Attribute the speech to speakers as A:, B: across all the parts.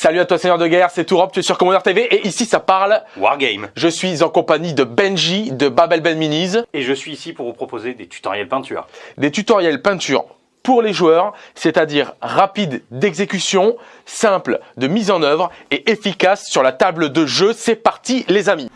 A: Salut à toi Seigneur de guerre, c'est Tourop, tu es sur Commander TV et ici ça parle
B: Wargame.
A: Je suis en compagnie de Benji de Babel Ben Minis.
B: Et je suis ici pour vous proposer des tutoriels peinture.
A: Des tutoriels peinture pour les joueurs, c'est-à-dire rapide d'exécution, simple de mise en œuvre et efficace sur la table de jeu. C'est parti les amis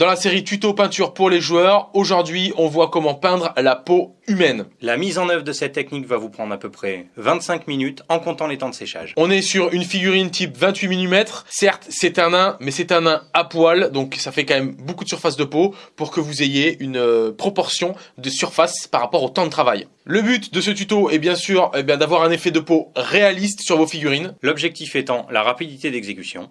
A: Dans la série tuto peinture pour les joueurs, aujourd'hui on voit comment peindre la peau humaine.
B: La mise en œuvre de cette technique va vous prendre à peu près 25 minutes en comptant les temps de séchage.
A: On est sur une figurine type 28 mm. Certes, c'est un nain, mais c'est un nain à poil, donc ça fait quand même beaucoup de surface de peau pour que vous ayez une euh, proportion de surface par rapport au temps de travail. Le but de ce tuto est bien sûr eh d'avoir un effet de peau réaliste sur vos figurines.
B: L'objectif étant la rapidité d'exécution.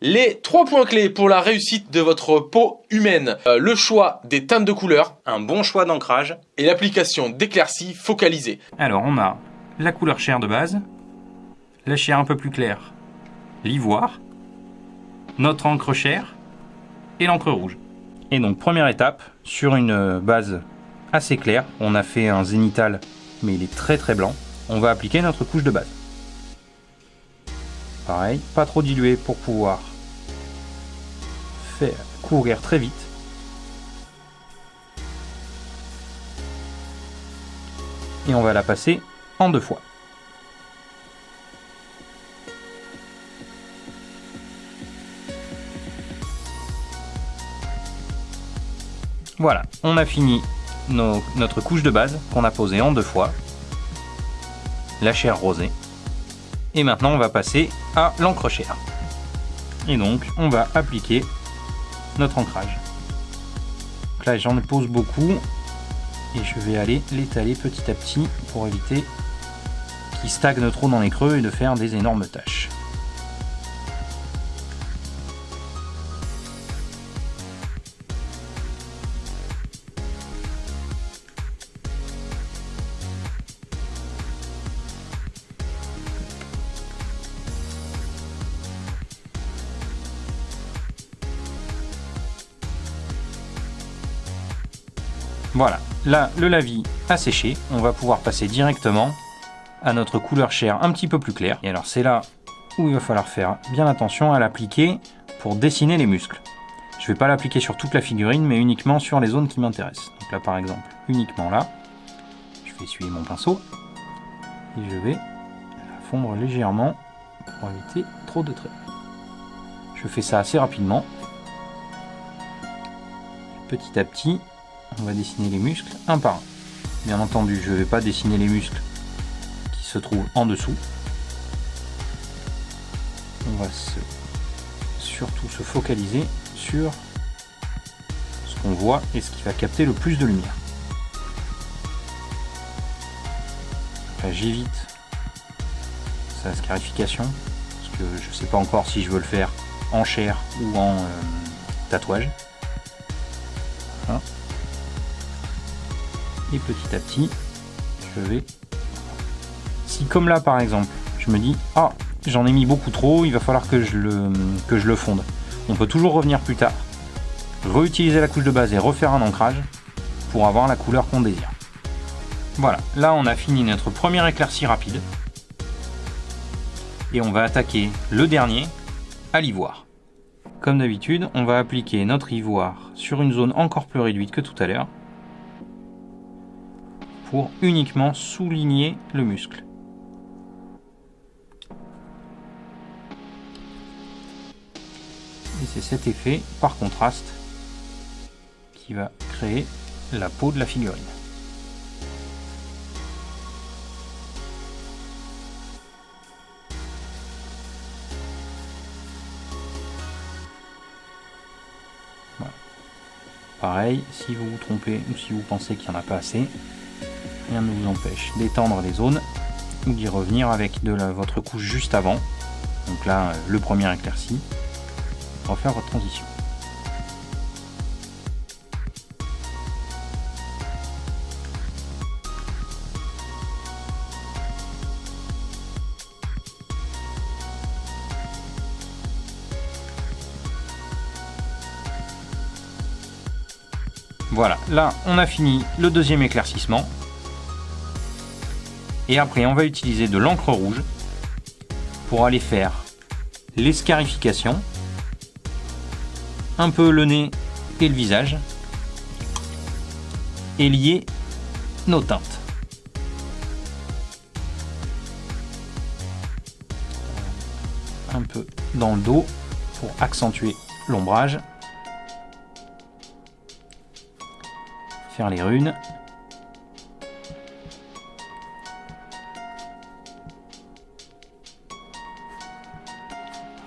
A: Les trois points clés pour la réussite de votre peau humaine, euh, le choix des teintes de couleurs,
B: un bon choix d'ancrage
A: et l'application d'éclaircies focalisées.
C: Alors on a la couleur chair de base, la chair un peu plus claire, l'ivoire, notre encre chair et l'encre rouge. Et donc première étape, sur une base assez claire, on a fait un zénital mais il est très très blanc, on va appliquer notre couche de base. Pareil, pas trop dilué pour pouvoir faire courir très vite. Et on va la passer en deux fois. Voilà, on a fini notre couche de base qu'on a posée en deux fois. La chair rosée. Et maintenant on va passer à l'encre chair. Et donc on va appliquer notre ancrage. Là j'en pose beaucoup et je vais aller l'étaler petit à petit pour éviter qu'il stagne trop dans les creux et de faire des énormes taches. Voilà, là le lavis a séché, on va pouvoir passer directement à notre couleur chair un petit peu plus claire. Et alors c'est là où il va falloir faire bien attention à l'appliquer pour dessiner les muscles. Je ne vais pas l'appliquer sur toute la figurine, mais uniquement sur les zones qui m'intéressent. Donc là par exemple, uniquement là, je vais essuyer mon pinceau et je vais la fondre légèrement pour éviter trop de traits. Je fais ça assez rapidement. Petit à petit, on va dessiner les muscles un par un. Bien entendu, je ne vais pas dessiner les muscles qui se trouvent en dessous. On va surtout se focaliser sur ce qu'on voit et ce qui va capter le plus de lumière. j'évite sa scarification parce que je ne sais pas encore si je veux le faire en chair ou en euh, tatouage. Et petit à petit je vais si comme là par exemple je me dis ah j'en ai mis beaucoup trop il va falloir que je le que je le fonde. On peut toujours revenir plus tard réutiliser la couche de base et refaire un ancrage pour avoir la couleur qu'on désire. Voilà là on a fini notre première éclaircie rapide. Et on va attaquer le dernier à l'ivoire. Comme d'habitude on va appliquer notre ivoire sur une zone encore plus réduite que tout à l'heure pour uniquement souligner le muscle. Et c'est cet effet par contraste qui va créer la peau de la figurine. Pareil, si vous vous trompez ou si vous pensez qu'il n'y en a pas assez, rien ne vous empêche d'étendre les zones ou d'y revenir avec de votre couche juste avant. Donc là, euh, le premier éclairci, refaire votre transition. Voilà, là on a fini le deuxième éclaircissement. Et après on va utiliser de l'encre rouge pour aller faire l'escarification, un peu le nez et le visage, et lier nos teintes. Un peu dans le dos pour accentuer l'ombrage. Faire les runes.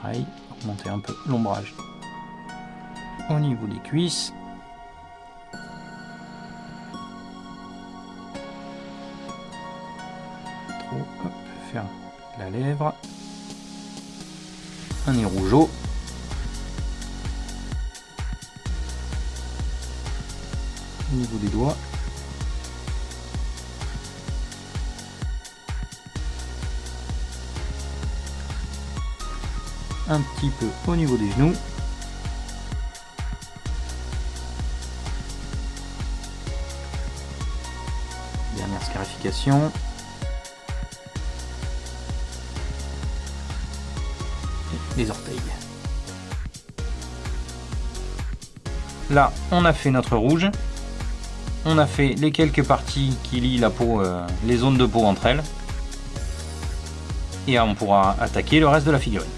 C: Pareil, augmenter un peu l'ombrage au niveau des cuisses. Trop, hop, faire la lèvre. Un nez rougeau. Au niveau des doigts. Un petit peu au niveau des genoux. Dernière scarification. Et les orteils. Là, on a fait notre rouge. On a fait les quelques parties qui lient la peau, euh, les zones de peau entre elles. Et on pourra attaquer le reste de la figurine.